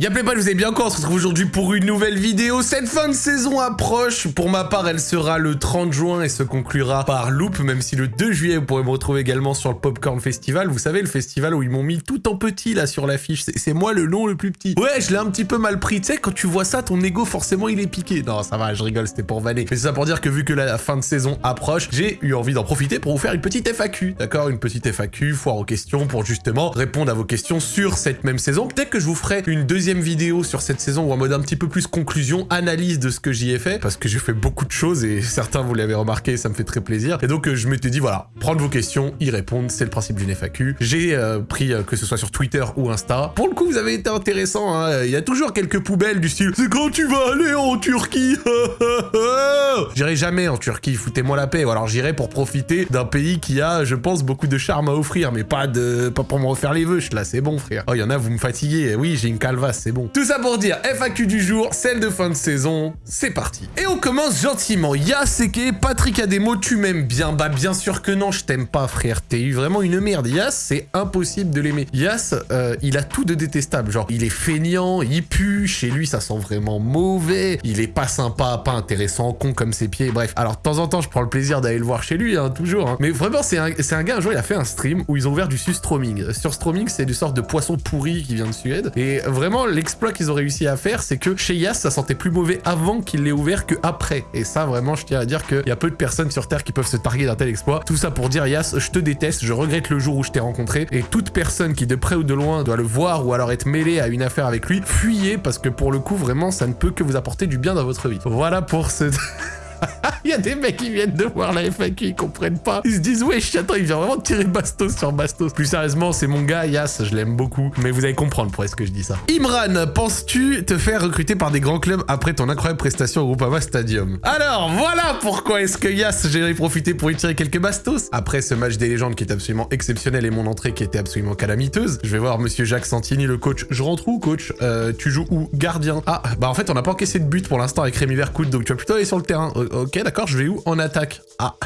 Y'a pas, vous avez bien encore, on se retrouve aujourd'hui pour une nouvelle vidéo. Cette fin de saison approche. Pour ma part, elle sera le 30 juin et se conclura par Loop, même si le 2 juillet, vous pourrez me retrouver également sur le Popcorn Festival. Vous savez, le festival où ils m'ont mis tout en petit là sur l'affiche. C'est moi le nom le plus petit. Ouais, je l'ai un petit peu mal pris. Tu sais, quand tu vois ça, ton ego, forcément, il est piqué. Non, ça va, je rigole, c'était pour vanner. Mais c'est ça pour dire que vu que la fin de saison approche, j'ai eu envie d'en profiter pour vous faire une petite FAQ. D'accord? Une petite FAQ, foire aux questions, pour justement répondre à vos questions sur cette même saison. Peut-être que je vous ferai une deuxième vidéo sur cette saison ou en mode un petit peu plus conclusion, analyse de ce que j'y ai fait, parce que j'ai fait beaucoup de choses et certains vous l'avez remarqué, ça me fait très plaisir. Et donc euh, je m'étais dit voilà, prendre vos questions, y répondre, c'est le principe d'une FAQ. J'ai euh, pris euh, que ce soit sur Twitter ou Insta. Pour le coup, vous avez été intéressant, hein. il y a toujours quelques poubelles du style c'est quand tu vas aller en Turquie? J'irai jamais en Turquie, foutez-moi la paix. Ou alors j'irai pour profiter d'un pays qui a, je pense, beaucoup de charme à offrir, mais pas de pas pour me refaire les vœux. Là, c'est bon, frère. Oh, il y en a, vous me fatiguez. Oui, j'ai une calvasse, c'est bon. Tout ça pour dire FAQ du jour, celle de fin de saison, c'est parti. Et on commence gentiment. Yaseke, Patrick Ademo, tu m'aimes bien Bah bien sûr que non, je t'aime pas frère, t'es eu vraiment une merde. Yas, c'est impossible de l'aimer. Yas, euh, il a tout de détestable. Genre, il est feignant, il pue, chez lui ça sent vraiment mauvais, il est pas sympa, pas intéressant, con comme ses pieds, bref. Alors de temps en temps, je prends le plaisir d'aller le voir chez lui, hein, toujours. Hein. Mais vraiment, c'est un, gars, un jour, il a fait un stream où ils ont ouvert du sustroming. Sur stroming, c'est du sorte de poisson pourri qui vient de Suède. Et vraiment, l'exploit qu'ils ont réussi à faire, c'est que chez Yas, ça sentait plus mauvais avant qu'il l'ait ouvert que après. Et ça, vraiment, je tiens à dire qu'il y a peu de personnes sur Terre qui peuvent se targuer d'un tel exploit. Tout ça pour dire, Yas, je te déteste, je regrette le jour où je t'ai rencontré. Et toute personne qui, de près ou de loin, doit le voir ou alors être mêlée à une affaire avec lui, fuyez parce que pour le coup, vraiment, ça ne peut que vous apporter du bien dans votre vie. Voilà pour ce... Il y a des mecs qui viennent de voir la FAQ, ils comprennent pas. Ils se disent, wesh, attends, il vient vraiment tirer Bastos sur Bastos. Plus sérieusement, c'est mon gars, Yas, je l'aime beaucoup. Mais vous allez comprendre pourquoi je dis ça. Imran, penses-tu te faire recruter par des grands clubs après ton incroyable prestation au Groupama Stadium? Alors, voilà pourquoi est-ce que Yas, j'ai profité pour y tirer quelques Bastos. Après ce match des légendes qui est absolument exceptionnel et mon entrée qui était absolument calamiteuse, je vais voir monsieur Jacques Santini, le coach. Je rentre où, coach? Euh, Tu joues où? Gardien. Ah, bah en fait, on n'a pas encaissé de but pour l'instant avec Rémi Vercoute, donc tu vas plutôt aller sur le terrain. Ok, d'accord, je vais où? En attaque. Ah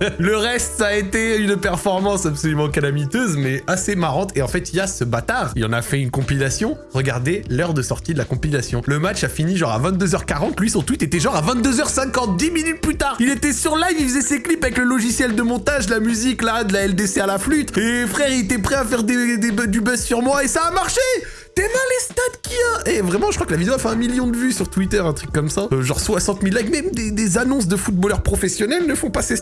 le reste, ça a été une performance absolument calamiteuse, mais assez marrante. Et en fait, il y a ce bâtard, il en a fait une compilation. Regardez l'heure de sortie de la compilation. Le match a fini genre à 22h40. Lui, son tweet était genre à 22h50, 10 minutes plus tard. Il était sur live, il faisait ses clips avec le logiciel de montage, la musique là, de la LDC à la flûte. Et frère, il était prêt à faire des, du buzz sur moi et ça a marché T'es mal les stats qu'il y a Et vraiment, je crois que la vidéo a fait un million de vues sur Twitter, un truc comme ça. Euh, genre 60 000 likes. Même des, annonces de footballeurs professionnels ne font pas ces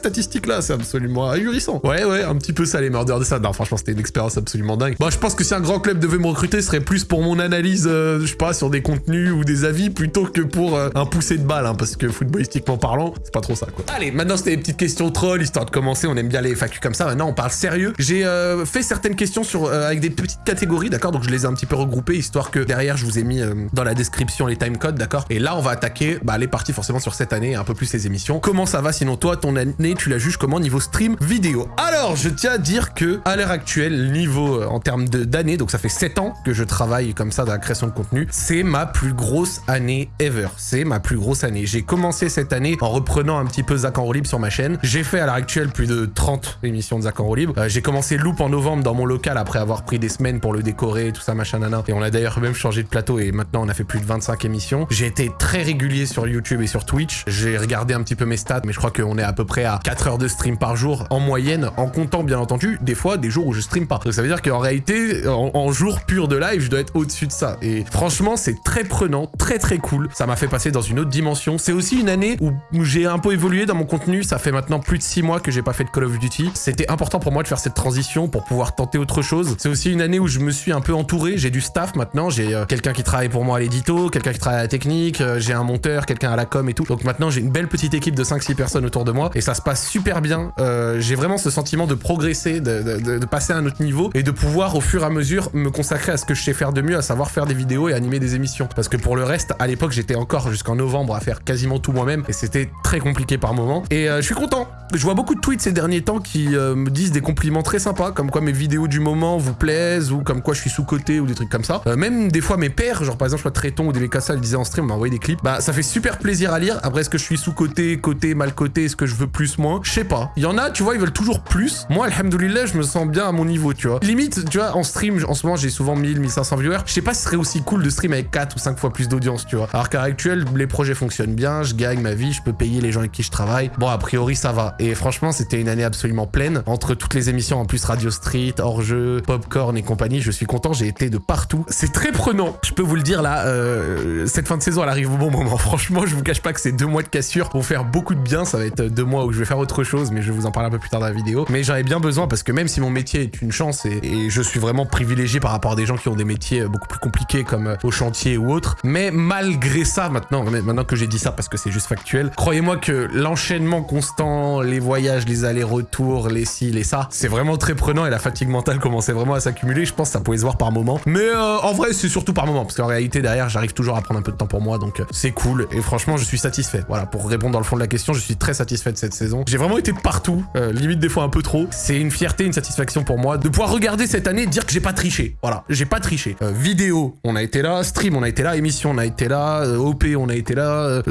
statistiques-là. C'est absolument ahurissant. Ouais, ouais, un petit peu ça, les murders de ça. Non, franchement, c'était une expérience absolument dingue. Bon, je pense que si un grand club devait me recruter, ce serait plus pour mon analyse, euh, je sais pas, sur des contenus ou des avis, plutôt que pour euh, un poussé de balle, hein, parce que footballistiquement parlant, c'est pas trop ça, quoi. Allez, maintenant, c'était des petites questions troll, histoire de commencer. On aime bien les FAQ comme ça. Maintenant, on parle sérieux. J'ai fait certaines questions sur, avec des petites catégories, d'accord? Donc, je les ai un petit peu regroupées, histoire que derrière, je vous ai mis euh, dans la description les timecodes, d'accord? Et là, on va attaquer bah, les parties forcément sur cette année, un peu plus les émissions. Comment ça va sinon toi, ton année, tu la juges comment niveau stream vidéo Alors, je tiens à dire que à l'heure actuelle, niveau euh, en termes d'années, donc ça fait 7 ans que je travaille comme ça dans la création de contenu, c'est ma plus grosse année ever. C'est ma plus grosse année. J'ai commencé cette année en reprenant un petit peu Zach en libre sur ma chaîne. J'ai fait à l'heure actuelle plus de 30 émissions de Zach en libre. Euh, j'ai commencé Loop en novembre dans mon local après avoir pris des semaines pour le décorer, tout ça, machin, nana. Et on a d'ailleurs même changé de plateau et maintenant on a fait plus de 25 émissions. J'ai été très régulier sur YouTube et sur Twitch. J'ai regardé un petit peu mes stats, mais je crois qu'on est à peu près à 4 heures de stream par jour en moyenne, en comptant bien entendu des fois des jours où je stream pas. Donc ça veut dire qu'en réalité, en, jour pur de live, je dois être au-dessus de ça. Et franchement, c'est très prenant, très très cool. Ça m'a fait passer dans une autre dimension. C'est aussi une année où j'ai un peu évolué dans mon contenu. Ça fait maintenant plus de 6 mois que j'ai pas fait de Call of Duty. C'était important pour moi de faire cette transition pour pouvoir tenter autre chose. C'est aussi une année où je me suis un peu entouré. J'ai du staff maintenant. J'ai euh, quelqu'un qui travaille pour moi à l'édito, quelqu'un qui travaille à la technique, euh, j'ai un monteur, quelqu'un à la com et tout. Donc maintenant j'ai une belle petite équipe de 5-6 personnes autour de moi et ça se passe super bien. Euh, j'ai vraiment ce sentiment de progresser, de, passer à un autre niveau et de pouvoir au fur et à mesure me consacrer à ce que je sais faire de mieux, à savoir faire des vidéos et animer des émissions. Parce que pour le reste, à l'époque j'étais encore jusqu'en novembre à faire quasiment tout moi-même et c'était très compliqué par moment. Et euh, je suis content. Je vois beaucoup de tweets ces derniers temps qui me disent des compliments très sympas, comme quoi mes vidéos du moment vous plaisent ou comme quoi je suis sous-côté ou des trucs comme ça. même des fois mes pères genre par exemple, je vois Tréton ou des Mécassa le disaient en stream, on m'a envoyé des clips. Bah, ça fait super plaisir à lire. Après, est-ce que je suis sous-côté, côté, mal côté, est-ce que je veux plus, moins? Je sais pas. Il y en a, tu vois, ils veulent toujours plus. Moi, alhamdoulilah, je me sens bien à mon niveau, tu vois. Limite, tu vois, en stream, en ce moment, j'ai souvent 1000, 1500 viewers. Je sais pas si ce serait aussi cool de stream avec 4 ou 5 fois plus d'audience, tu vois. Alors qu'à l'heure actuelle, les projets fonctionnent bien, je gagne ma vie, je peux payer les gens avec qui je travaille. Bon, a priori, ça va. Et franchement, c'était une année absolument pleine. Entre toutes les émissions, en plus Radio Street, Hors-jeu, Popcorn et compagnie, je suis content, j'ai été de partout. C'est très prenant. Je peux vous le dire là, euh, cette fin de saison, elle arrive au bon moment. Franchement, je vous cache pas que ces deux mois de cassure vont faire beaucoup de bien. Ça va être deux mois où je vais faire autre chose, mais je vais vous en parler un peu plus tard dans la vidéo. Mais j'en ai bien besoin parce que même si mon métier est une chance et, je suis vraiment privilégié par rapport à des gens qui ont des métiers beaucoup plus compliqués comme euh, au chantier ou autre, mais malgré ça, maintenant, maintenant que j'ai dit ça parce que c'est juste factuel, croyez-moi que l'enchaînement constant, les voyages, les allers-retours, les ci, les ça, c'est vraiment très prenant et la fatigue mentale commençait vraiment à s'accumuler. Je pense que ça pouvait se voir par moment. Mais euh, en vrai, c'est surtout par moment parce qu'en réalité, derrière, j'arrive toujours à prendre un peu de temps pour moi, donc euh, c'est cool. Et franchement, je suis satisfait. Voilà, pour répondre dans le fond de la question, je suis très satisfait de cette saison. J'ai vraiment été partout, limite des fois un peu trop. C'est une fierté, une satisfaction pour moi de pouvoir regarder cette année et dire que j'ai pas triché. Voilà, j'ai pas triché. vidéo, on a été là. Stream, on a été là. Émission, on a été là. Euh, OP, on a été là. Euh,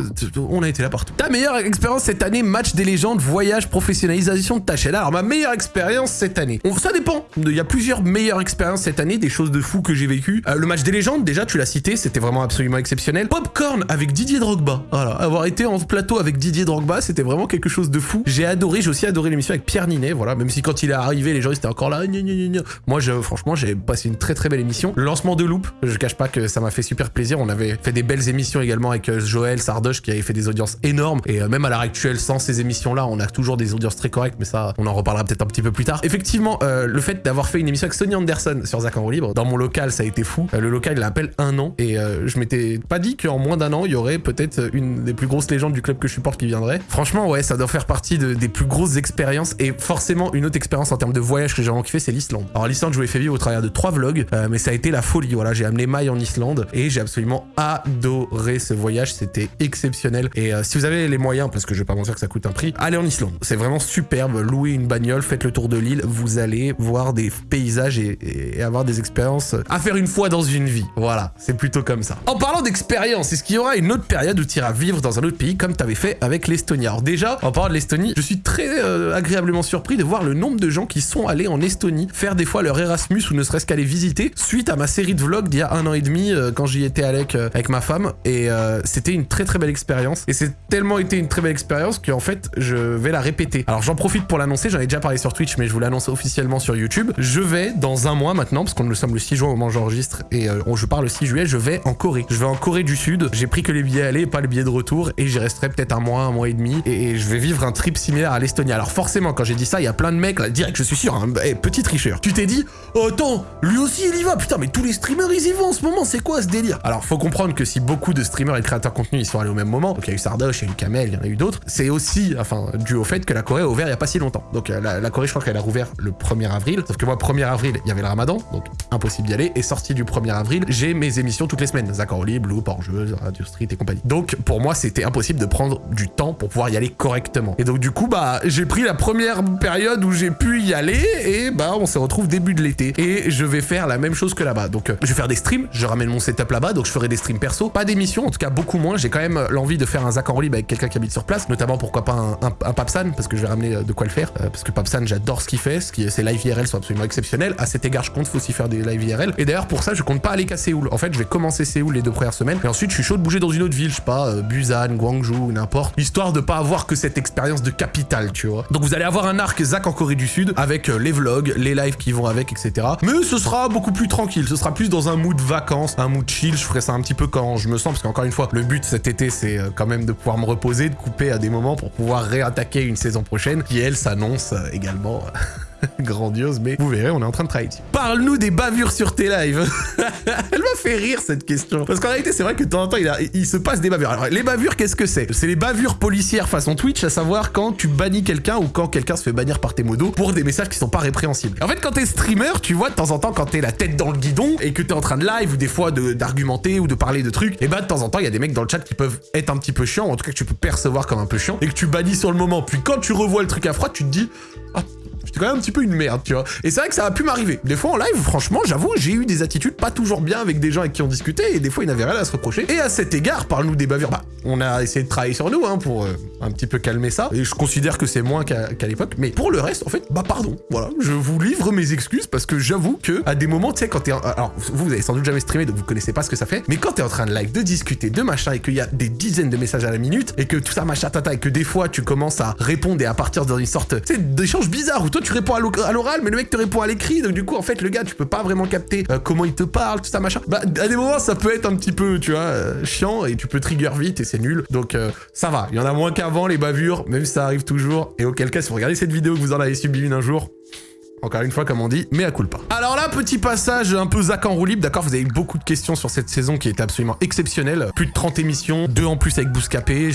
on a été là partout. Ta meilleure expérience cette année, match des légendes, voyage, professionnalisation de ta chaîne. Alors, ma meilleure expérience cette année. ça dépend. Il y a plusieurs meilleures expériences cette année, des choses de fou que j'ai. Euh, le match des légendes, déjà, tu l'as cité, c'était vraiment absolument exceptionnel. Popcorn avec Didier Drogba. Voilà, avoir été en plateau avec Didier Drogba, c'était vraiment quelque chose de fou. J'ai adoré, j'ai aussi adoré l'émission avec Pierre Ninet, voilà, même si quand il est arrivé, les gens étaient encore là. Moi, je, franchement, j'ai passé une très très belle émission. Le lancement de Loop, je cache pas que ça m'a fait super plaisir. On avait fait des belles émissions également avec euh, Joël Sardoche qui avait fait des audiences énormes. Et euh, même à l'heure actuelle, sans ces émissions-là, on a toujours des audiences très correctes, mais ça, on en reparlera peut-être un petit peu plus tard. Effectivement, euh, le fait d'avoir fait une émission avec Sonny Anderson sur Zach en libre, dans mon local, ça a été fou. le local, il appelle un an. Et je m'étais pas dit qu'en moins d'un an, il y aurait peut-être une des plus grosses légendes du club que je supporte qui viendrait. Franchement, ouais, ça doit faire partie des plus grosses expériences. Et forcément, une autre expérience en termes de voyage que j'ai vraiment kiffé, c'est l'Islande. Alors l'Islande, je vous l'ai fait vivre au travers de trois vlogs, mais ça a été la folie. Voilà, j'ai amené Maï en Islande et j'ai absolument adoré ce voyage, c'était exceptionnel. Et euh, si vous avez les moyens, parce que je vais pas mentir que ça coûte un prix, allez en Islande. C'est vraiment superbe, louez une bagnole, faites le tour de l'île, vous allez voir des paysages et, avoir des expériences à faire une fois dans une vie. Voilà, c'est plutôt comme ça. En parlant d'expérience, est-ce qu'il y aura une autre période où tu iras vivre dans un autre pays comme tu avais fait avec l'Estonie? Alors déjà, en parlant de l'Estonie, je suis très euh, agréablement surpris de voir le nombre de gens qui sont allés en Estonie faire des fois leur Erasmus ou ne serait-ce qu'aller visiter suite à ma série de vlogs d'il y a un an et demi euh, quand j'y étais avec, euh, avec ma femme et euh, c'était une très très belle expérience et c'est tellement été une très belle expérience qu'en fait je vais la répéter. Alors j'en profite pour l'annoncer, j'en ai déjà parlé sur Twitch mais je vous l'annonce officiellement sur YouTube. Je vais dans un mois maintenant, parce qu'on nous sommes le 6 juin au moment où j'enregistre et je pars le 6 juillet, je vais en Corée. Je vais en Corée du Sud, j'ai pris que les billets aller pas le billet de retour et j'y resterai peut-être un mois, un mois et demi et, je vais vivre un trip similaire à l'Estonie. Alors forcément quand j'ai dit ça, il y a plein de mecs là, direct je suis sûr, hein, hey, petit tricheur. Tu t'es dit, oh, attends, lui aussi il y va, putain mais tous les streamers ils y vont en ce moment, c'est quoi ce délire? Alors faut comprendre que si beaucoup de streamers et créateurs de contenu ils sont allés au même moment, donc il y a eu Sardoche, il y a eu Kamel, il y en a eu d'autres, c'est aussi, enfin, dû au fait que la Corée a ouvert il y a pas si longtemps. Donc euh, la, Corée, je crois qu'elle a rouvert le 1er avril, sauf que moi, 1er avril, il y avait le ramadan, donc impossible d'y aller, et sorti du 1er avril, j'ai mes émissions toutes les semaines, Libre, Loop, Hors-jeu, Radio Street et compagnie. Donc pour moi, c'était impossible de prendre du temps pour pouvoir y aller correctement. Et donc du coup, bah, j'ai pris la première période où j'ai pu y aller, et bah, on se retrouve début de l'été. Et je vais faire la même chose que là-bas. Donc euh, je vais faire des streams, je ramène mon setup là-bas, donc je ferai des streams perso, pas d'émissions, en tout cas beaucoup moins. J'ai quand même l'envie de faire un Zach en libre avec quelqu'un qui habite sur place, notamment pourquoi pas un, un, Papsan, parce que je vais ramener euh, de quoi le faire, euh, parce que Papsan, j'adore ce qu'il fait, ce qui, ses live IRL sont absolument exceptionnels. À cet égard, je compte aussi faire des live IRL. Et d'ailleurs, pour ça, je compte pas aller qu'à Séoul. En fait, je vais commencer Séoul les deux premières semaines, et ensuite, je suis chaud de bouger dans une autre ville, je sais pas, euh, Busan, Guangzhou, n'importe, histoire de pas avoir que cette expérience de capitale, Donc vous allez avoir un arc Zach en Corée du Sud, avec les vlogs, les lives qui vont avec, etc. Mais ce sera beaucoup plus tranquille, ce sera plus dans un mood vacances, un mood chill, je ferai ça un petit peu quand je me sens, parce qu'encore une fois, le but cet été, c'est euh, quand même de pouvoir me reposer, de couper à des moments pour pouvoir réattaquer une saison prochaine, qui elle s'annonce euh, également grandiose, mais vous verrez, on est en train de travailler Parle-nous des bavures sur tes lives. Elle m'a fait rire cette question. Parce qu'en réalité, c'est vrai que de temps en temps, il, se passe des bavures. Alors, les bavures, qu'est-ce que c'est? C'est les bavures policières façon Twitch, à savoir quand tu bannis quelqu'un ou quand quelqu'un se fait bannir par tes modos pour des messages qui sont pas répréhensibles. En fait, quand t'es streamer, tu vois, de temps en temps, quand t'es la tête dans le guidon et que t'es en train de live ou des fois d'argumenter ou de parler de trucs, et bah de temps en temps, il y a des mecs dans le chat qui peuvent être un petit peu chiants, en tout cas que tu peux percevoir comme un peu chiant, et que tu bannis sur le moment. Puis quand tu revois le truc à froid, tu te dis, ah, J'étais quand même un petit peu une merde, tu vois. Et c'est vrai que ça a pu m'arriver. Des fois en live, franchement, j'avoue, j'ai eu des attitudes pas toujours bien avec des gens avec qui on discutait, et des fois, ils n'avaient rien à se reprocher. Et à cet égard, parle-nous des bavures. Bah, on a essayé de travailler sur nous, hein, pour euh, un petit peu calmer ça. Et je considère que c'est moins qu'à l'époque. Mais pour le reste, en fait, bah pardon. Voilà, je vous livre mes excuses parce que j'avoue que à des moments, tu sais, quand t'es... Alors, vous, vous avez sans doute jamais streamé, donc vous connaissez pas ce que ça fait. Mais quand t'es en train de live, de discuter, de machin, et qu'il y a des dizaines de messages à la minute, et que tout ça machin tata, et que des fois, tu commences à répondre et à partir dans une sorte, d'échange bizarre où toi, tu réponds à l'oral, mais le mec te répond à l'écrit. Donc du coup, en fait, le gars, tu peux pas vraiment capter euh, comment il te parle, tout ça machin. Bah, à des moments, ça peut être un petit peu, tu vois, euh, chiant, et tu peux trigger vite, et c'est nul. Donc euh, ça va. Il y en a moins qu'avant, les bavures, même si ça arrive toujours. Et auquel cas, si vous regardez cette vidéo que vous en avez subi une un jour, encore une fois, comme on dit, mais à pas. Alors là, petit passage un peu Zach en roue libre, d'accord Vous avez eu beaucoup de questions sur cette saison qui était absolument exceptionnelle. Plus de 30 émissions, deux en plus avec Bouscapé,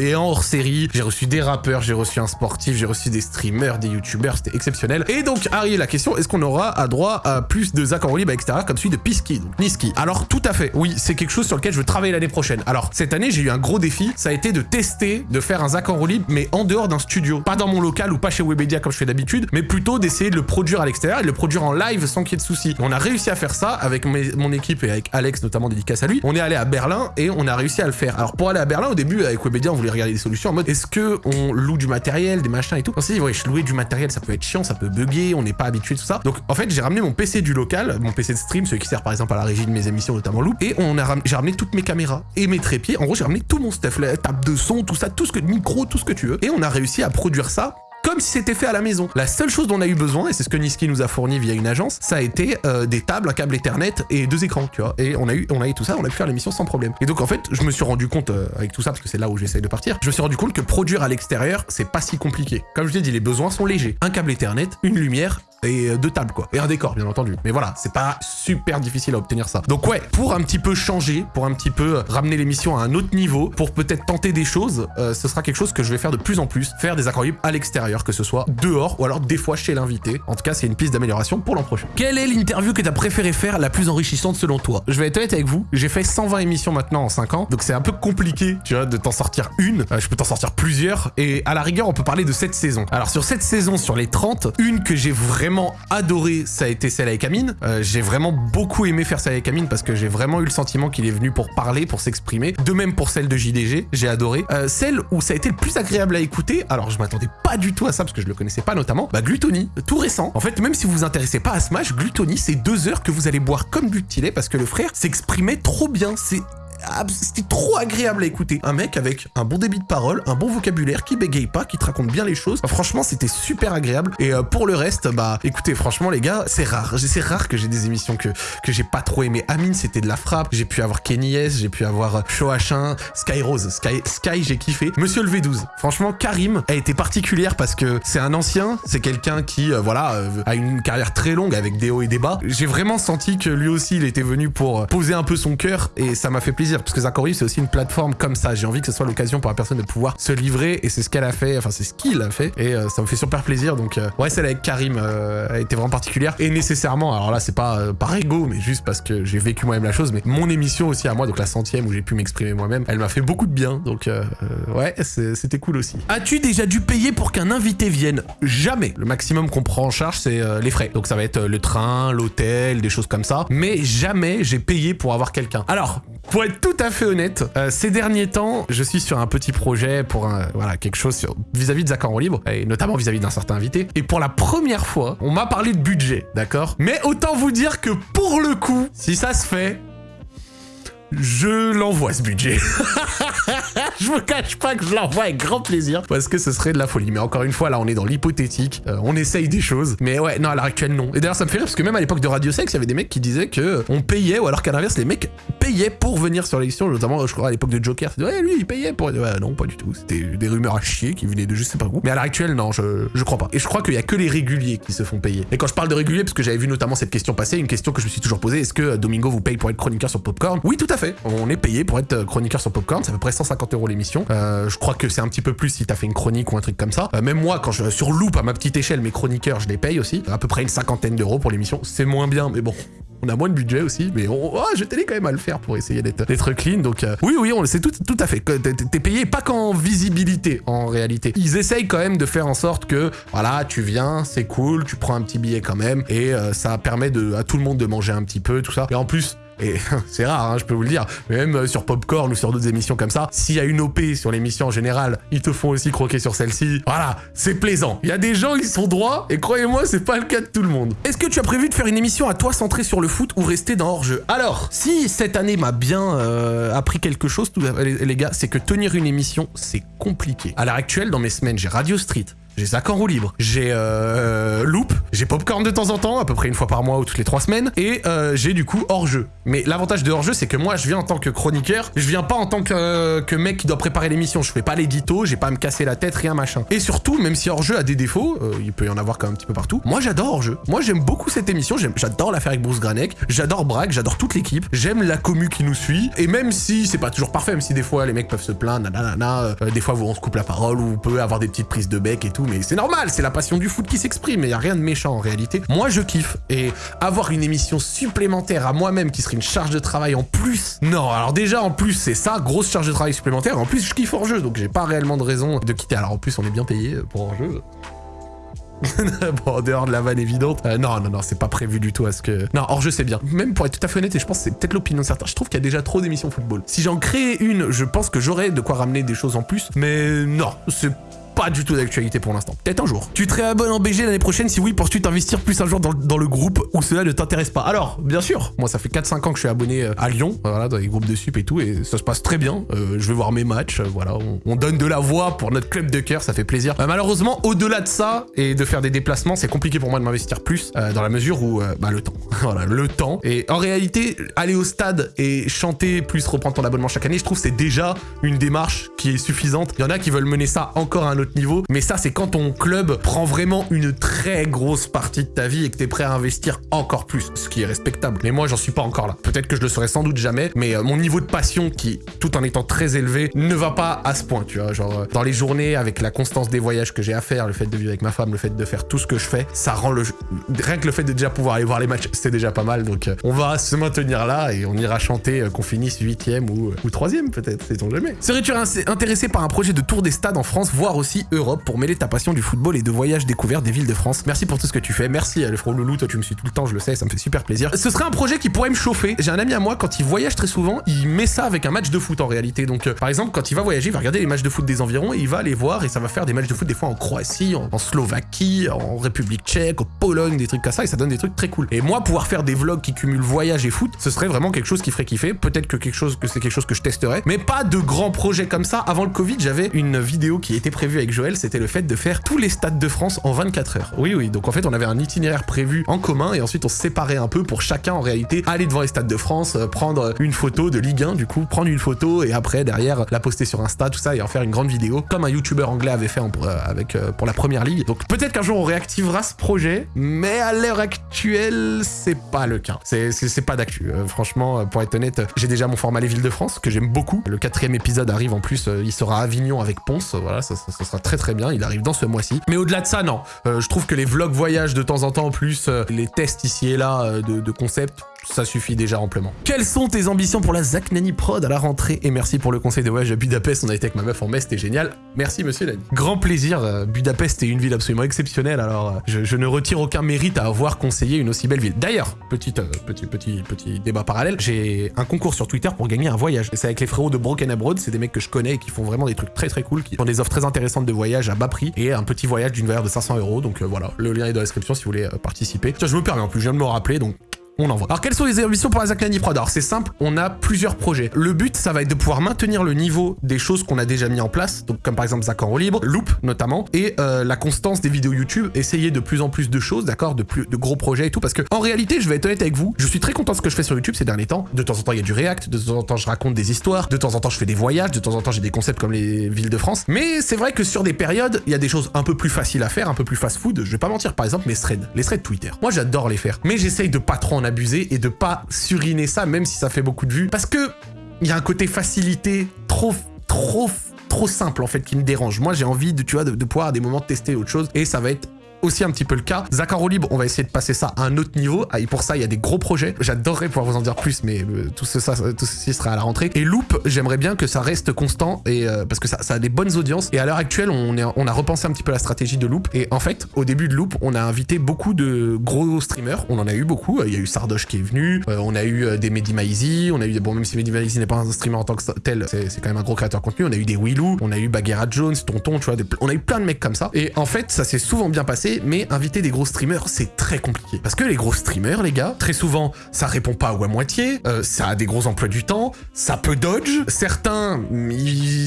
et en hors série. J'ai reçu des rappeurs, j'ai reçu un sportif, j'ai reçu des streamers, des youtubeurs, c'était exceptionnel. Et donc, arrive la question, est-ce qu'on aura à droit à plus de Zach en roue libre, etc. comme celui de Pisky, donc Niski? Alors, tout à fait, oui, c'est quelque chose sur lequel je veux travailler l'année prochaine. Alors, cette année, j'ai eu un gros défi, ça a été de tester, de faire un Zach en roue libre, mais en dehors d'un studio. Pas dans mon local ou pas chez Webedia comme je fais d'habitude, mais plutôt d'essayer de le produire à l'extérieur et le produire en live sans qu'il y ait de soucis. On a réussi à faire ça avec mon équipe et avec Alex notamment dédicace à lui. On est allé à Berlin et on a réussi à le faire. Alors pour aller à Berlin au début avec Webedia on voulait regarder des solutions en mode est-ce que on loue du matériel, des machins et tout? On s'est dit ouais louer du matériel ça peut être chiant, ça peut bugger, on n'est pas habitué tout ça. Donc en fait j'ai ramené mon PC du local, mon PC de stream, celui qui sert par exemple à la régie de mes émissions notamment Loop et on a j'ai ramené toutes mes caméras et mes trépieds. En gros j'ai ramené tout mon stuff, la table de son, tout ça, tout ce que micro, tout ce que tu veux. Et on a réussi à produire ça comme si c'était fait à la maison. La seule chose dont on a eu besoin, et c'est ce que Niski nous a fourni via une agence, ça a été euh, des tables, un câble Ethernet et deux écrans, tu vois. Et on a eu, on a eu tout ça, on a pu faire l'émission sans problème. Et donc en fait, je me suis rendu compte euh, avec tout ça, parce que c'est là où j'essaye de partir, je me suis rendu compte que produire à l'extérieur, c'est pas si compliqué. Comme je l'ai dit, les besoins sont légers. Un câble Ethernet, une lumière, et euh, deux tables quoi. Et un décor bien entendu. Mais voilà, c'est pas super difficile à obtenir ça. Donc ouais, pour un petit peu changer, pour un petit peu ramener l'émission à un autre niveau, pour peut-être tenter des choses, euh, ce sera quelque chose que je vais faire de plus en plus, faire des accords à l'extérieur, que ce soit dehors ou alors des fois chez l'invité. En tout cas, c'est une piste d'amélioration pour l'an prochain. Quelle est l'interview que t'as préféré faire la plus enrichissante selon toi? Je vais être honnête avec vous, j'ai fait 120 émissions maintenant en 5 ans, donc c'est un peu compliqué, tu vois, de t'en sortir une. Euh, je peux t'en sortir plusieurs, et à la rigueur, on peut parler de cette saison. Alors sur cette saison, sur les 30, une que j'ai vraiment adoré, ça a été celle avec Amine. Euh, j'ai vraiment beaucoup aimé faire celle avec Amine parce que j'ai vraiment eu le sentiment qu'il est venu pour parler, pour s'exprimer. De même pour celle de JDG, j'ai adoré. Euh, celle où ça a été le plus agréable à écouter, alors je m'attendais pas du tout à ça parce que je le connaissais pas notamment, bah Gluttony, tout récent. En fait, même si vous vous intéressez pas à Smash, Gluttony, c'est deux heures que vous allez boire comme du petit parce que le frère s'exprimait trop bien. C'est c'était trop agréable à écouter. Un mec avec un bon débit de parole, un bon vocabulaire, qui bégaye pas, qui te raconte bien les choses. franchement, c'était super agréable. Et euh, pour le reste, bah écoutez, franchement les gars, c'est rare. C'est rare que j'ai des émissions que, que j'ai pas trop aimé. Amine, c'était de la frappe. J'ai pu avoir Kenny S, j'ai pu avoir euh, Show H1, Sky Rose. Sky, Sky j'ai kiffé. Monsieur le V12. Franchement, Karim a été particulière parce que c'est un ancien, c'est quelqu'un qui, euh, voilà, a une carrière très longue avec des hauts et des bas. J'ai vraiment senti que lui aussi, il était venu pour poser un peu son cœur et ça m'a fait plaisir parce que Zachary c'est aussi une plateforme comme ça. J'ai envie que ce soit l'occasion pour la personne de pouvoir se livrer, et c'est ce qu'elle a fait, enfin c'est ce qu'il a fait, et euh, ça me fait super plaisir. Donc euh, ouais, celle avec Karim euh, a été vraiment particulière, et nécessairement, alors là c'est pas par ego, mais juste parce que j'ai vécu moi-même la chose, mais mon émission aussi à moi, donc la centième où j'ai pu m'exprimer moi-même, elle m'a fait beaucoup de bien, donc ouais, c'était cool aussi. As-tu déjà dû payer pour qu'un invité vienne? Jamais. Le maximum qu'on prend en charge, c'est les frais. Donc ça va être le train, l'hôtel, des choses comme ça, mais jamais j'ai payé pour avoir quelqu'un. Alors, pour être tout à fait honnête, euh, ces derniers temps, je suis sur un petit projet pour un, voilà, quelque chose vis-à-vis de Zach en libre, et notamment vis-à-vis d'un certain invité. Et pour la première fois, on m'a parlé de budget, d'accord? Mais autant vous dire que pour le coup, si ça se fait, je l'envoie ce budget. je me cache pas que je l'envoie avec grand plaisir parce que ce serait de la folie? Mais encore une fois, là, on est dans l'hypothétique. Euh, on essaye des choses. Mais ouais, non, à l'heure actuelle, non. Et d'ailleurs, ça me fait rire parce que même à l'époque de Radio Sex, il y avait des mecs qui disaient que euh, on payait, ou alors qu'à l'inverse, les mecs payaient pour venir sur l'émission. Notamment, je crois, à l'époque de Joker. Ouais, lui, il payait pour. Ouais, non, pas du tout. C'était des rumeurs à chier qui venaient de je sais pas où. Mais à l'heure actuelle, non, je, je crois pas. Et je crois qu'il y a que les réguliers qui se font payer. Et quand je parle de réguliers, parce que j'avais vu notamment cette question passer, une question que je me suis toujours posée, est-ce que Domingo vous paye pour être chroniqueur sur Popcorn? Oui, tout à fait. On est payé pour être chroniqueur sur Popcorn, c'est à près 150 euros l'émission. Euh, je crois que c'est un petit peu plus si t'as fait une chronique ou un truc comme ça. Euh, même moi, quand je sur Loop à ma petite échelle, mes chroniqueurs, je les paye aussi. À peu près une cinquantaine d'euros pour l'émission. C'est moins bien, mais bon, on a moins de budget aussi, mais on, oh, je quand même à le faire pour essayer d'être clean. Donc euh, oui, oui, on c'est tout, tout à fait. T'es payé pas qu'en visibilité en réalité. Ils essayent quand même de faire en sorte que voilà, tu viens, c'est cool, tu prends un petit billet quand même, et ça permet à tout le monde de manger un petit peu, tout ça. Et en plus, et c'est rare, hein, je peux vous le dire, mais même euh, sur Popcorn ou sur d'autres émissions comme ça, s'il y a une OP sur l'émission en général, ils te font aussi croquer sur celle-ci. Voilà, c'est plaisant. Il y a des gens qui sont droits, et croyez-moi, c'est pas le cas de tout le monde. Est-ce que tu as prévu de faire une émission à toi centrée sur le foot ou rester dans hors-jeu? Alors, si cette année m'a bien euh, appris quelque chose, les gars, c'est que tenir une émission, c'est compliqué. À l'heure actuelle, dans mes semaines, j'ai Radio Street, j'ai Zach en roue libre, j'ai euh, Loop, j'ai Popcorn de temps en temps, à peu près une fois par mois ou toutes les trois semaines, et euh, j'ai du coup hors-jeu. Mais l'avantage de hors-jeu, c'est que moi, je viens en tant que chroniqueur, je viens pas en tant que, que mec qui doit préparer l'émission, je fais pas l'édito, j'ai pas à me casser la tête, rien machin. Et surtout, même si hors-jeu a des défauts, euh, il peut y en avoir quand même un petit peu partout, moi j'adore hors-jeu. Moi j'aime beaucoup cette émission, j'adore la faire avec Bruce Granek, j'adore Bragg, j'adore toute l'équipe, j'aime la commu qui nous suit, et même si c'est pas toujours parfait, même si des fois les mecs peuvent se plaindre, nanana, euh, des fois on se coupe la parole, ou on peut avoir des petites prises de bec et tout, mais c'est normal, c'est la passion du foot qui s'exprime, et y a rien de méchant en réalité. Moi, je kiffe. Et avoir une émission supplémentaire à moi-même qui serait une charge de travail en plus... Non, alors déjà, en plus, c'est ça, grosse charge de travail supplémentaire. En plus, je kiffe hors-jeu, donc j'ai pas réellement de raison de quitter. Alors en plus, on est bien payé pour hors-jeu. bon, en dehors de la vanne évidente. Euh, non, non, non, c'est pas prévu du tout à ce que... Non, hors-jeu, c'est bien. Même pour être tout à fait honnête, et je pense que c'est peut-être l'opinion de certains, je trouve qu'il y a déjà trop d'émissions football. Si j'en crée une, je pense que j'aurais de quoi ramener des choses en plus. Mais non, c'est pas du tout d'actualité pour l'instant. Peut-être un jour. Tu te réabonnes en BG l'année prochaine Si oui, penses-tu t'investir plus un jour dans, le groupe où cela ne t'intéresse pas Alors, bien sûr, moi ça fait 4-5 ans que je suis abonné euh, à Lyon, voilà, dans les groupes de sup et tout, et ça se passe très bien. Euh, je vais voir mes matchs, euh, voilà, on, donne de la voix pour notre club de cœur, ça fait plaisir. malheureusement, au-delà de ça, et de faire des déplacements, c'est compliqué pour moi de m'investir plus, dans la mesure où, bah, le temps. voilà, le temps. Et en réalité, aller au stade et chanter plus reprendre ton abonnement chaque année, je trouve c'est déjà une démarche qui est suffisante. Il y en a qui veulent mener ça encore à un autre niveau, mais ça c'est quand ton club prend vraiment une très grosse partie de ta vie et que t'es prêt à investir encore plus, ce qui est respectable. Mais moi, j'en suis pas encore là. Peut-être que je le serai sans doute jamais, mais euh, mon niveau de passion, qui, tout en étant très élevé, ne va pas à ce point, tu vois. Genre, euh, dans les journées, avec la constance des voyages que j'ai à faire, le fait de vivre avec ma femme, le fait de faire tout ce que je fais, ça rend le... Rien que le fait de déjà pouvoir aller voir les matchs, c'est déjà pas mal. Donc, euh, on va se maintenir là et on ira chanter qu'on finisse huitième ou, ou troisième, peut-être, sait-on jamais. Serais-tu intéressé par un projet de tour des stades en France, voire aussi Europe, pour mêler ta passion du football et de voyage découvert des villes de France. Merci pour tout ce que tu fais. Merci le front loulou, toi tu me suis tout le temps, je le sais, ça me fait super plaisir. Ce serait un projet qui pourrait me chauffer. J'ai un ami à moi, quand il voyage très souvent, il met ça avec un match de foot en réalité. Donc euh, par exemple, quand il va voyager, il va regarder les matchs de foot des environs et il va aller voir et ça va faire des matchs de foot des fois en Croatie, en, Slovaquie, en République tchèque, en Pologne, des trucs comme ça et ça donne des trucs très cool. Et moi, pouvoir faire des vlogs qui cumulent voyage et foot, ce serait vraiment quelque chose qui ferait kiffer. Peut-être que quelque chose que c'est quelque chose que je testerais, mais pas de grands projets comme ça. Avant le Covid, j'avais une vidéo qui était prévue avec Joël, c'était le fait de faire tous les stades de France en 24 heures. Oui, oui, donc en fait, on avait un itinéraire prévu en commun et ensuite on se séparait un peu pour chacun en réalité aller devant les stades de France, euh, prendre une photo de Ligue 1 du coup, prendre une photo et après derrière la poster sur Insta, tout ça et en faire une grande vidéo comme un youtubeur anglais avait fait euh, avec, euh, pour la première ligue. Donc peut-être qu'un jour on réactivera ce projet, mais à l'heure actuelle, c'est pas le cas. C'est pas d'actu. franchement, pour être honnête, j'ai déjà mon format Les Villes de France que j'aime beaucoup. Le quatrième épisode arrive en plus, il sera à Avignon avec Ponce. Voilà, ça, sera très très bien. Il arrive dans ce mois-ci. Mais au-delà de ça, non. Euh, je trouve que les vlogs voyage de temps en temps, plus euh, les tests ici et là euh, de, de concepts, ça suffit déjà amplement. Quelles sont tes ambitions pour la Zach Nani Prod à la rentrée? Et merci pour le conseil de voyage à Budapest, on a été avec ma meuf en mai, c'était génial. Merci monsieur Nani. Grand plaisir, Budapest est une ville absolument exceptionnelle, alors je, ne retire aucun mérite à avoir conseillé une aussi belle ville. D'ailleurs, petit, petit, petit, petit débat parallèle, j'ai un concours sur Twitter pour gagner un voyage. C'est avec les frérots de Broken Abroad, c'est des mecs que je connais et qui font vraiment des trucs très très cool, qui font des offres très intéressantes de voyage à bas prix et un petit voyage d'une valeur de 500 euros, donc voilà, le lien est dans la description si vous voulez euh, participer. Tiens, je me permets en plus, je viens de me rappeler, donc on envoie. Alors quelles sont les ambitions pour la Zaclani Prod Alors c'est simple, on a plusieurs projets. Le but, ça va être de pouvoir maintenir le niveau des choses qu'on a déjà mis en place, donc comme par exemple Zac en libre, Loop notamment, et euh, la constance des vidéos YouTube, essayer de plus en plus de choses, d'accord, de plus de gros projets et tout, parce que en réalité, je vais être honnête avec vous, je suis très content de ce que je fais sur YouTube ces derniers temps. De temps en temps, il y a du React, de temps en temps, je raconte des histoires, de temps en temps, je fais des voyages, de temps en temps, j'ai des concepts comme les villes de France. Mais c'est vrai que sur des périodes, il y a des choses un peu plus faciles à faire, un peu plus fast-food. Je vais pas mentir, par exemple, mes threads, les threads Twitter. Moi, j'adore les faire, mais j'essaye de pas trop en abuser et de pas suriner ça, même si ça fait beaucoup de vues. Parce que il y a un côté facilité trop trop trop simple en fait qui me dérange. Moi j'ai envie de tu vois de, de pouvoir à des moments tester autre chose et ça va être aussi un petit peu le cas. Zacaro Libre, on va essayer de passer ça à un autre niveau. Ah, et pour ça, il y a des gros projets. J'adorerais pouvoir vous en dire plus, mais euh, tout, ça, tout ceci sera à la rentrée. Et Loop, j'aimerais bien que ça reste constant et euh, parce que ça, ça, a des bonnes audiences. Et à l'heure actuelle, on, est, on a repensé un petit peu la stratégie de Loop. Et en fait, au début de Loop, on a invité beaucoup de gros streamers. On en a eu beaucoup. Il y a eu Sardoche qui est venu. Euh, on a eu des Mehdi Maizy. On a eu. Bon, même si Mehdi Maizy n'est pas un streamer en tant que tel, c'est quand même un gros créateur de contenu. On a eu des Willou. On a eu Bagheera Jones, Tonton, tu vois. On a eu plein de mecs comme ça. Et en fait, ça s'est souvent bien passé, mais inviter des gros streamers, c'est très compliqué. Parce que les gros streamers, les gars, très souvent, ça répond pas ou à moitié, euh, ça a des gros emplois du temps, ça peut dodge. Certains,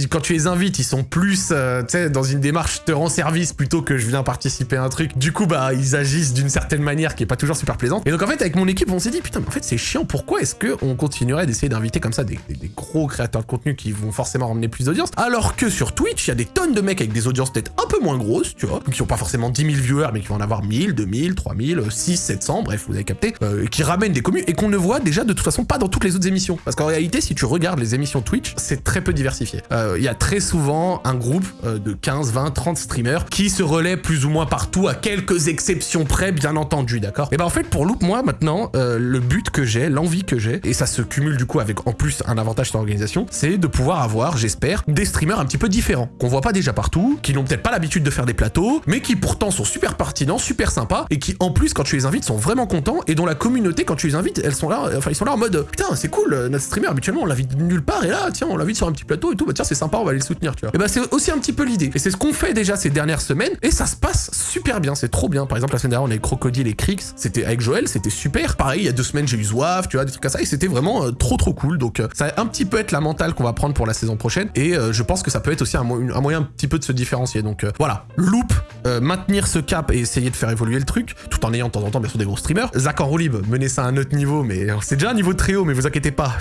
quand tu les invites, ils sont plus, euh, dans une démarche te rend service plutôt que je viens participer à un truc. Du coup, bah, ils agissent d'une certaine manière qui est pas toujours super plaisante. Et donc, en fait, avec mon équipe, on s'est dit, putain, mais en fait, c'est chiant. Pourquoi est-ce qu'on continuerait d'essayer d'inviter comme ça des, gros créateurs de contenu qui vont forcément ramener plus d'audience? Alors que sur Twitch, il y a des tonnes de mecs avec des audiences peut-être un peu moins grosses, tu vois, qui ont pas forcément 10 000 viewers, mais qui vont en avoir 1000, 2000, 3000, 6, 700, bref, vous avez capté, euh, qui ramènent des communes et qu'on ne voit déjà de toute façon pas dans toutes les autres émissions. Parce qu'en réalité, si tu regardes les émissions Twitch, c'est très peu diversifié. Euh, il y a très souvent un groupe euh, de 15, 20, 30 streamers qui se relaient plus ou moins partout, à quelques exceptions près, bien entendu, d'accord? Et ben en fait, pour Loop, moi, maintenant, le but que j'ai, l'envie que j'ai, et ça se cumule du coup avec en plus un avantage sur l'organisation, c'est de pouvoir avoir, j'espère, des streamers un petit peu différents, qu'on voit pas déjà partout, qui n'ont peut-être pas l'habitude de faire des plateaux, mais qui pourtant sont super pertinents, super sympas, et qui en plus quand tu les invites sont vraiment contents et dont la communauté quand tu les invites elles sont là enfin ils sont là en mode putain c'est cool notre streamer habituellement on l'invite nulle part et là tiens on l'invite sur un petit plateau et tout bah tiens c'est sympa on va aller le soutenir tu vois. Et bah c'est aussi un petit peu l'idée. Et c'est ce qu'on fait déjà ces dernières semaines et ça se passe super bien c'est trop bien. Par exemple la semaine dernière on a eu Crocodile et Crix c'était avec Joël c'était super. Pareil il y a deux semaines j'ai eu Zouave tu vois des trucs comme ça. Et c'était vraiment euh, trop trop cool. Donc euh, ça va un petit peu être la mentale qu'on va prendre pour la saison prochaine. Et euh, je pense que ça peut être aussi un, moyen un petit peu de se différencier. Donc voilà. Loop maintenir ce cap et essayer de faire évoluer le truc tout en ayant de temps en temps bien sûr des gros streamers. Zach en roue mener ça à un autre niveau, mais c'est déjà un niveau très haut, mais vous inquiétez pas,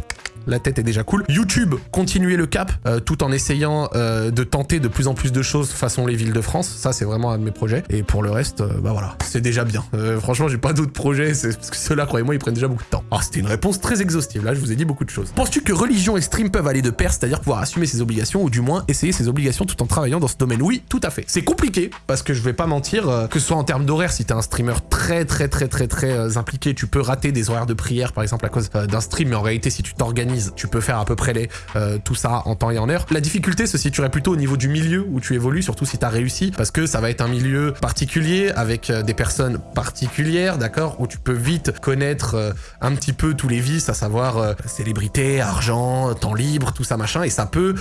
la tête est déjà cool. YouTube, continuer le cap, tout en essayant de tenter de plus en plus de choses façon les villes de France. Ça, c'est vraiment un de mes projets. Et pour le reste, euh, bah voilà, c'est déjà bien. franchement, j'ai pas d'autres projets, parce que ceux-là, croyez-moi, ils prennent déjà beaucoup de temps. Ah, c'était une réponse très exhaustive, là, je vous ai dit beaucoup de choses. Penses-tu que religion et stream peuvent aller de pair, c'est-à-dire pouvoir assumer ses obligations, ou du moins essayer ses obligations tout en travaillant dans ce domaine? Oui, tout à fait. C'est compliqué, parce que je vais pas mentir, que ce soit en termes d'horaire, si t'es un streamer très, très, très, très, très impliqué, tu peux rater des horaires de prière, par exemple, à cause d'un stream, mais en réalité, si tu t'organises, tu peux faire à peu près les, euh, tout ça en temps et en heure. La difficulté se situerait plutôt au niveau du milieu où tu évolues, surtout si tu as réussi, parce que ça va être un milieu particulier avec euh, des personnes particulières, d'accord, où tu peux vite connaître euh, un petit peu tous les vices, à savoir célébrité, argent, temps libre, tout ça machin, et ça peut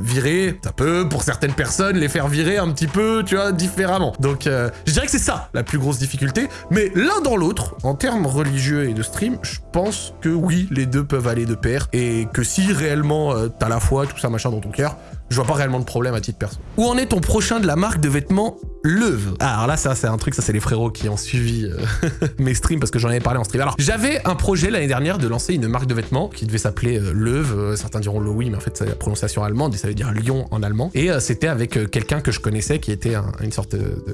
virer, ça peut pour certaines personnes les faire virer un petit peu, tu vois, différemment. Donc je dirais que c'est ça la plus grosse difficulté, mais l'un dans l'autre, en termes religieux et de stream, je pense que oui, les deux peuvent aller de pair, et que si réellement euh, t'as la foi, tout ça machin dans ton cœur, je vois pas réellement de problème à titre perso. Où en est ton prochain de la marque de vêtements Leuve? Ah, Alors là, ça c'est un truc, ça c'est les frérots qui ont suivi euh, mes streams parce que j'en avais parlé en stream. Alors j'avais un projet l'année dernière de lancer une marque de vêtements qui devait s'appeler euh, Leuve. Euh, certains diront Louis, mais en fait c'est la prononciation allemande et ça veut dire lion en allemand. Et c'était avec quelqu'un que je connaissais qui était une sorte de,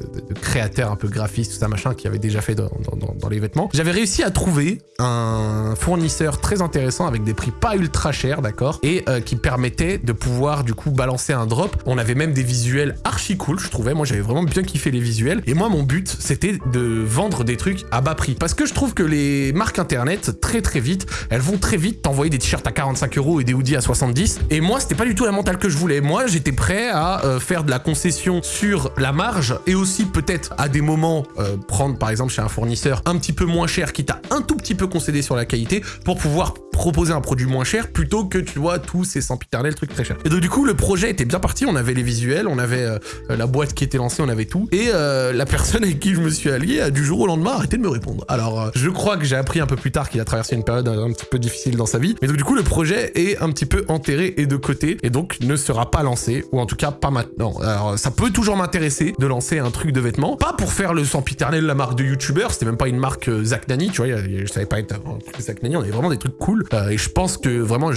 créateur un peu graphiste, tout ça machin, qui avait déjà fait dans, dans les vêtements. J'avais réussi à trouver un fournisseur très intéressant avec des prix pas ultra chers, d'accord, et qui permettait de pouvoir du coup balancer un drop. On avait même des visuels archi cool, je trouvais. Moi, j'avais vraiment bien kiffé les visuels. Et moi, mon but, c'était de vendre des trucs à bas prix. Parce que je trouve que les marques internet, très très vite, elles vont très vite t'envoyer des t-shirts à 45 euros et des hoodies à 70. Et moi, c'était pas du tout la mentale que je voulais. Moi, j'étais prêt à euh, faire de la concession sur la marge et aussi peut-être à des moments euh, prendre par exemple chez un fournisseur un petit peu moins cher qui t'a un tout petit peu concédé sur la qualité pour pouvoir proposer un produit moins cher plutôt que tu vois tous ces sempiternels trucs très chers. Et donc du coup le projet était bien parti, on avait les visuels, on avait euh, la boîte qui était lancée, on avait tout. Et euh, la personne avec qui je me suis allié a du jour au lendemain arrêté de me répondre. Alors euh, je crois que j'ai appris un peu plus tard qu'il a traversé une période un, petit peu difficile dans sa vie. Mais donc du coup le projet est un petit peu enterré et de côté et donc ne sera pas lancé ou en tout cas pas maintenant. Alors ça peut toujours m'intéresser de lancer un truc de vêtements, pas pour faire le sempiternel la marque de youtubeur, c'était même pas une marque Zach Nani, tu vois, je savais pas être un truc Zach Nani, on avait vraiment des trucs cool et je pense que vraiment,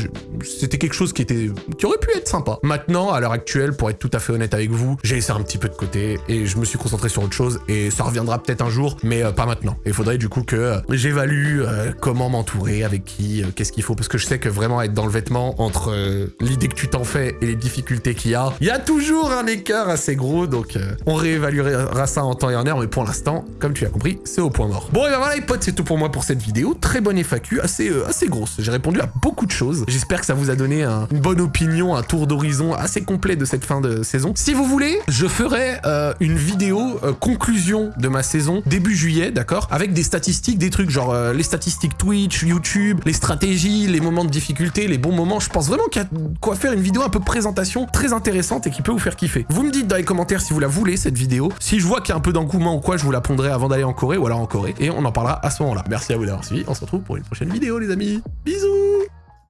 c'était quelque chose qui était qui aurait pu être sympa. Maintenant, à l'heure actuelle, pour être tout à fait honnête avec vous, j'ai laissé un petit peu de côté et je me suis concentré sur autre chose et ça reviendra peut-être un jour, mais euh, pas maintenant. Il faudrait du coup que euh, j'évalue comment m'entourer, avec qui, qu'est-ce qu'il faut, parce que je sais que vraiment être dans le vêtement entre l'idée que tu t'en fais et les difficultés qu'il y a, il y a toujours un écart assez gros, donc on réévaluera ça en temps et en heure, mais pour l'instant, comme tu as compris, c'est au point mort. Bon, et ben voilà les potes, c'est tout pour moi pour cette vidéo. Très bonne FAQ, assez, assez grosse. J'ai répondu à beaucoup de choses. J'espère que ça vous a donné une bonne opinion, un tour d'horizon assez complet de cette fin de saison. Si vous voulez, je ferai euh, une vidéo euh, conclusion de ma saison début juillet, d'accord? Avec des statistiques, des trucs genre euh, les statistiques Twitch, YouTube, les stratégies, les moments de difficulté, les bons moments. Je pense vraiment qu'il y a quoi faire une vidéo un peu présentation très intéressante et qui peut vous faire kiffer. Vous me dites dans les commentaires si vous la voulez, cette vidéo. Si je vois qu'il y a un peu d'engouement ou quoi, je vous la pondrai avant d'aller en Corée ou alors en Corée. Et on en parlera à ce moment-là. Merci à vous d'avoir suivi. On se retrouve pour une prochaine vidéo, les amis. Bisous